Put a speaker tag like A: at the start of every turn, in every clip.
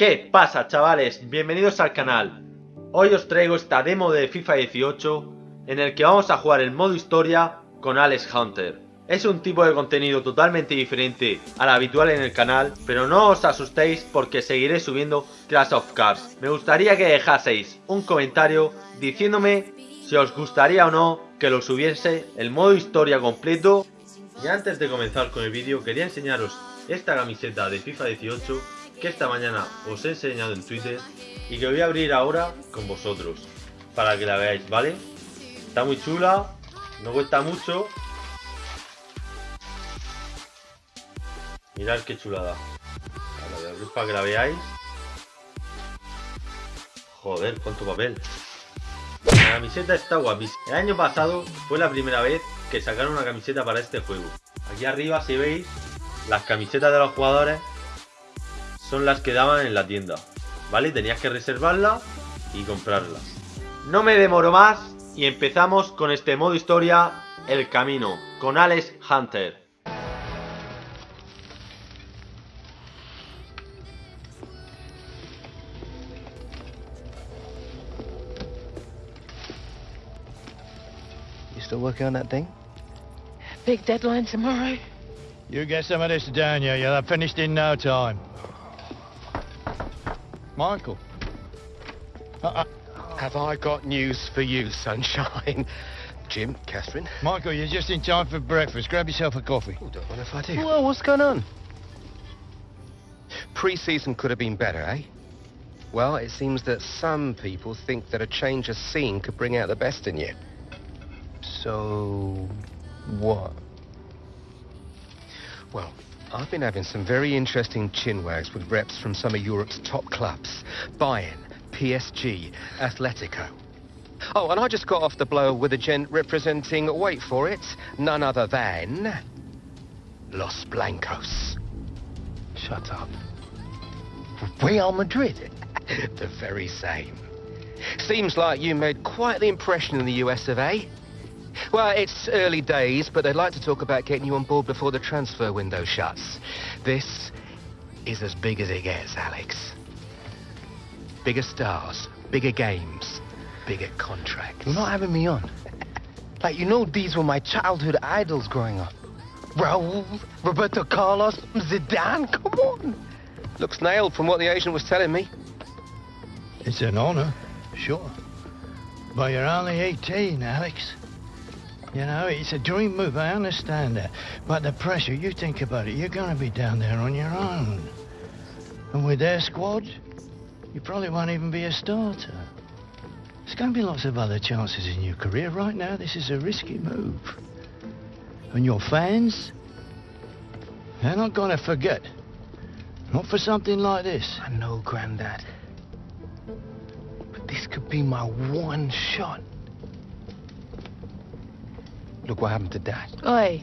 A: ¿Qué pasa chavales? Bienvenidos al canal. Hoy os traigo esta demo de FIFA 18 en el que vamos a jugar el modo historia con Alex Hunter. Es un tipo de contenido totalmente diferente al habitual en el canal, pero no os asustéis porque seguiré subiendo Clash of Cars. Me gustaría que dejaseis un comentario diciéndome si os gustaría o no que lo subiese el modo historia completo. Y antes de comenzar con el vídeo quería enseñaros esta camiseta de FIFA 18 que esta mañana os he enseñado en Twitter y que voy a abrir ahora con vosotros para que la veáis, ¿vale? Está muy chula, no cuesta mucho Mirad qué chulada. Ahora voy a para que la veáis. Joder, cuánto papel. La camiseta está guapísima. El año pasado fue la primera vez que sacaron una camiseta para este juego. Aquí arriba, si veis, las camisetas de los jugadores son las que daban en la tienda. ¿Vale? Tenías que reservarla y comprarlas. No me demoro más y empezamos con este modo historia, El Camino, con Alex Hunter.
B: Still working on that thing?
C: Big deadline tomorrow.
D: You get some of this down you. You'll have finished in no time. Michael.
B: Uh, uh, have I got news for you, sunshine? Jim, Catherine?
D: Michael, you're just in time for breakfast. Grab yourself a coffee.
B: Oh, don't mind if I do. Well, what's going on? Pre-season could have been better, eh? Well, it seems that some people think that a change of scene could bring out the best in you. So, what? Well, I've been having some very interesting chinwags with reps from some of Europe's top clubs. Bayern, PSG, Atletico. Oh, and I just got off the blow with a gent representing, wait for it, none other than... Los Blancos. Shut up. Real Madrid? the very same. Seems like you made quite the impression in the US of A. Well, it's early days, but they'd like to talk about getting you on board before the transfer window shuts. This is as big as it gets, Alex. Bigger stars, bigger games, bigger contracts.
E: You're not having me on. Like, you know these were my childhood idols growing up. Raul, Roberto Carlos, Zidane, come on.
B: Looks nailed from what the agent was telling me.
D: It's an honor, sure. But you're only 18, Alex. You know, it's a dream move, I understand that. But the pressure, you think about it, you're going to be down there on your own. And with their squad, you probably won't even be a starter. There's going to be lots of other chances in your career. Right now, this is a risky move. And your fans, they're not going to forget. Not for something like this.
E: I know, Grandad. But this could be my one shot. Look what happened to Dad.
C: Oi.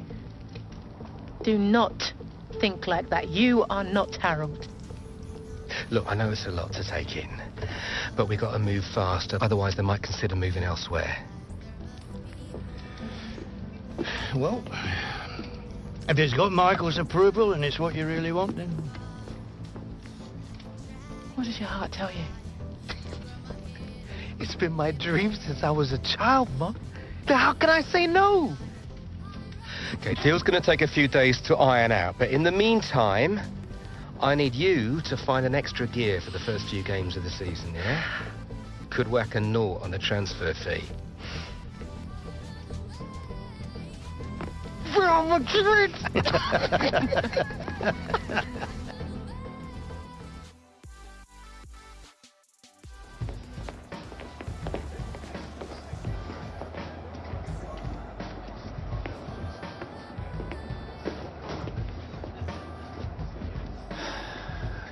C: Do not think like that. You are not Harold.
B: Look, I know it's a lot to take in, but we've got to move faster, otherwise they might consider moving elsewhere.
D: Well, if it's got Michael's approval and it's what you really want, then...
C: What does your heart tell you?
E: It's been my dream since I was a child, Mom. How can I say no?
B: Okay, deal's going to take a few days to iron out, but in the meantime, I need you to find an extra gear for the first few games of the season, yeah? Could whack a naught on the transfer fee.
E: Real Madrid!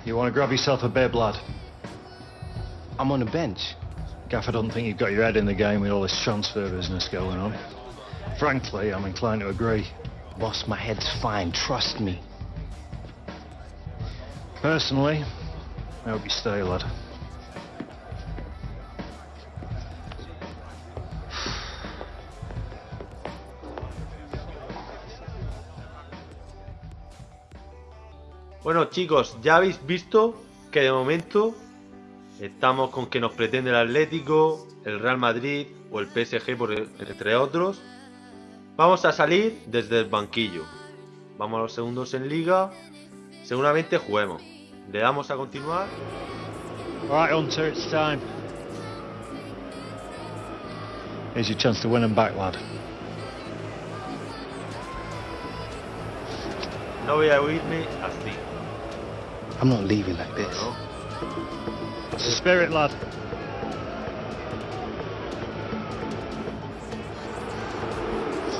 F: You want to grab yourself a bib, lad?
E: I'm on a bench.
F: Gaff, I don't think you've got your head in the game with all this transfer business going on. Frankly, I'm inclined to agree.
E: Boss, my head's fine, trust me.
F: Personally, I hope you stay, lad.
A: Bueno chicos, ya habéis visto que de momento estamos con que nos pretende el Atlético, el Real Madrid o el PSG, por, e, entre otros. Vamos a salir desde el banquillo. Vamos a los segundos en liga. Seguramente juguemos. Le damos a continuar.
F: Right, Hunter, it's time. Here's your chance to win them back, lad.
A: No voy a huirme así.
B: I'm not leaving like this.
F: It's the spirit, lad.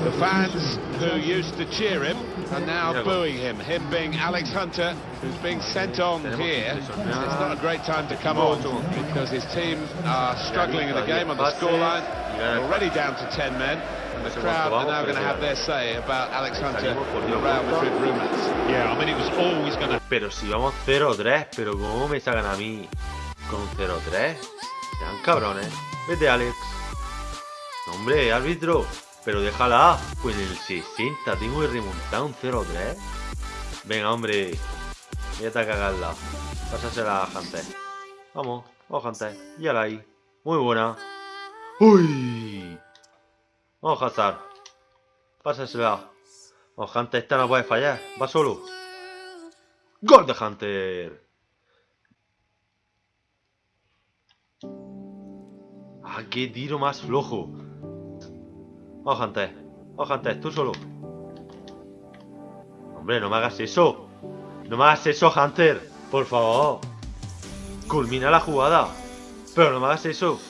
G: The fans who used to cheer him are now booing him. Him being Alex Hunter, who's being sent on here. It's not a great time to come on because his team are struggling in the game on the scoreline. Already down to 10 men. And the crowd are now going to have their say about Alex Hunter and the Real Madrid rumours.
F: Yeah, I mean, it was always going to...
A: Pero si vamos 0-3, pero ¿cómo me sacan a mí con 0-3? Sean cabrones. Vete, Alex. No, hombre, árbitro. Pero déjala. Pues en el 60 tengo que remontar un 0-3. Venga, hombre. Vete a cagarla. Pásasela a Hunter. Vamos, vamos, Hunter. Y ala ahí. Muy buena. ¡Uy! Vamos, Hazard. Pásasela. Vamos, Hunter, esta no puede fallar. Va solo. ¡Gol de Hunter! ¡Ah, qué tiro más flojo! Vamos, Hunter. Vamos, Hunter, tú solo. Hombre, no me hagas eso. No me hagas eso, Hunter. Por favor. Culmina la jugada. Pero no me hagas eso.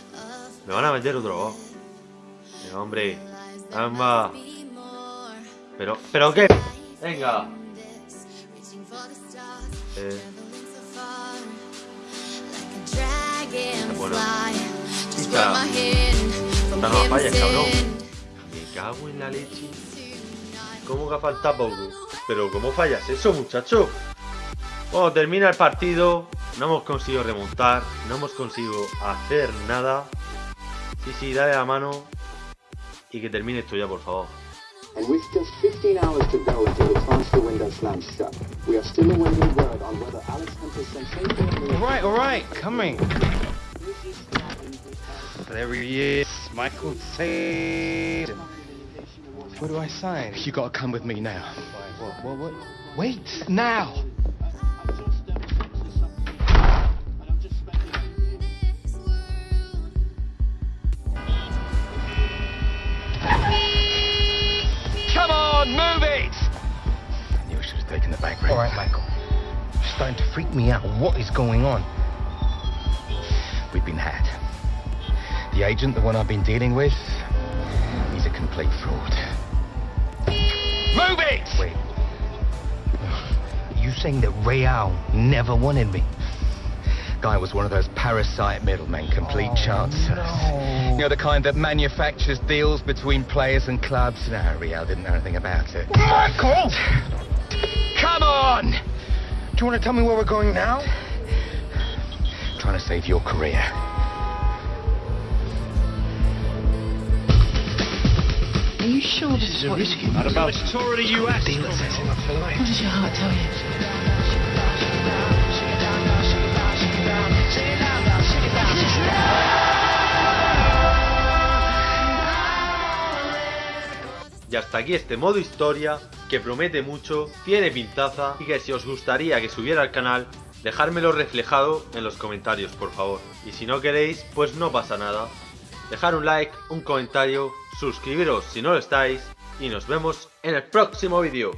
A: Me van a meter otro hombre. Amba. Pero, ¿pero qué? Venga. Eh, Bueno. No la falles, cabrón. Me cago en la leche. ¿Cómo que falta poco? Pero ¿cómo fallas eso, muchacho? Bueno, termina el partido. No hemos conseguido remontar. No hemos conseguido hacer nada. Sí, sí, dale la mano. Y que termine esto ya, por favor.
H: And with just 15 hours to go until the transfer window slams shut, we are still awaiting word on whether Alex Hunter's sensational
B: All right, all right, coming. There he is, Michael Tate. What do I sign? You gotta come with me now. What, what, what? Wait, now! Back All right, Michael. It's starting to freak me out. What is going on? We've been had. The agent, the one I've been dealing with, he's a complete fraud. Move it! Wait. You saying that Real never wanted me? Guy was one of those parasite middlemen, complete oh, chancers. You know, the kind that manufactures deals between players and clubs. No, Real didn't know anything about it. Michael! Come on! Do you want to tell me where we're going now? Trying to save your career.
C: Are you sure this is what you...
F: Not about tour of the US.
C: What does your heart tell you?
A: Y hasta aquí este modo historia, que promete mucho, tiene pintaza y que si os gustaría que subiera al canal, dejármelo reflejado en los comentarios, por favor. Y si no queréis, pues no pasa nada. Dejar un like, un comentario, suscribiros si no lo estáis, y nos vemos en el próximo vídeo.